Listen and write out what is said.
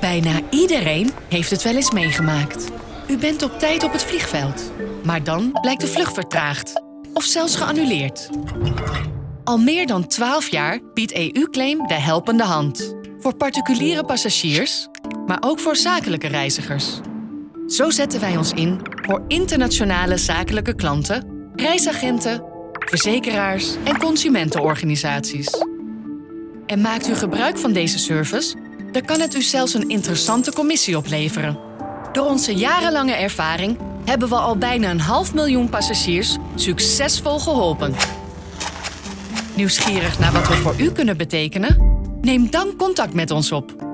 Bijna iedereen heeft het wel eens meegemaakt. U bent op tijd op het vliegveld. Maar dan blijkt de vlucht vertraagd. Of zelfs geannuleerd. Al meer dan 12 jaar biedt EU-claim de helpende hand. Voor particuliere passagiers, maar ook voor zakelijke reizigers. Zo zetten wij ons in voor internationale zakelijke klanten, reisagenten, verzekeraars en consumentenorganisaties. En maakt u gebruik van deze service, dan kan het u zelfs een interessante commissie opleveren. Door onze jarenlange ervaring hebben we al bijna een half miljoen passagiers succesvol geholpen. Nieuwsgierig naar wat we voor u kunnen betekenen? Neem dan contact met ons op